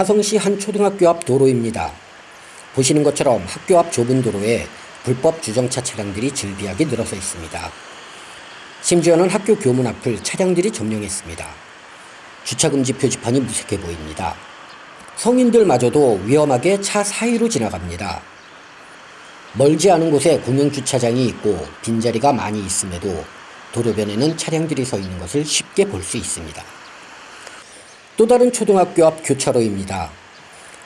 화성시 한 초등학교 앞 도로입니다. 보시는 것처럼 학교 앞 좁은 도로에 불법 주정차 차량들이 즐비하게 늘어서 있습니다. 심지어는 학교 교문 앞을 차량들이 점령했습니다. 주차금지 표지판이 무색해 보입니다. 성인들마저도 위험하게 차 사이로 지나갑니다. 멀지 않은 곳에 공영주차장이 있고 빈자리가 많이 있음에도 도로변에는 차량들이 서 있는 것을 쉽게 볼 수 있습니다. 또 다른 초등학교 앞 교차로입니다.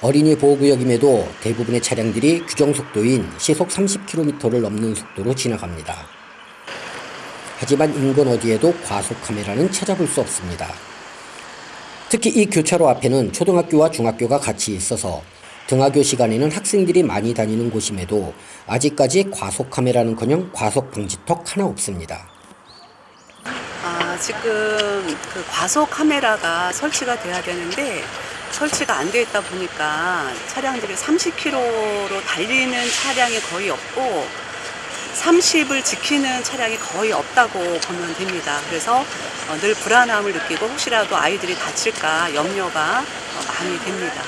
어린이 보호구역임에도 대부분의 차량들이 규정속도인 시속 30km를 넘는 속도로 지나갑니다. 하지만 인근 어디에도 과속 카메라는 찾아볼 수 없습니다. 특히 이 교차로 앞에는 초등학교와 중학교가 같이 있어서 등하교 시간에는 학생들이 많이 다니는 곳임에도 아직까지 과속 카메라는커녕 과속 방지턱 하나 없습니다. 아, 지금 그 과속 카메라가 설치가 돼야 되는데 설치가 안돼 있다 보니까 차량들이 30km로 달리는 차량이 거의 없고 30을 지키는 차량이 거의 없다고 보면 됩니다. 그래서 어, 늘 불안함을 느끼고 혹시라도 아이들이 다칠까 염려가 어, 많이 됩니다.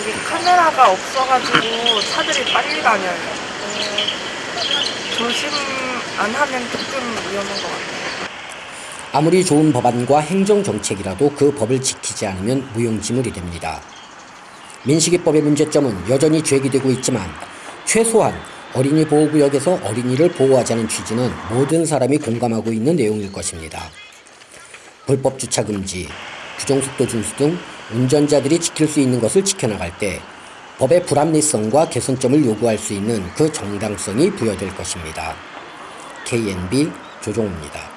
여기 카메라가 없어가지고 차들이 빨리 다녀요. 어, 조심 안 하면 조금 위험한 것 같아요. 아무리 좋은 법안과 행정정책이라도 그 법을 지키지 않으면 무용지물이 됩니다. 민식이법의 문제점은 여전히 제기되고 있지만 최소한 어린이 보호구역에서 어린이를 보호하자는 취지는 모든 사람이 공감하고 있는 내용일 것입니다. 불법 주차 금지, 규정속도 준수 등 운전자들이 지킬 수 있는 것을 지켜나갈 때 법의 불합리성과 개선점을 요구할 수 있는 그 정당성이 부여될 것입니다. KNB 조종우입니다.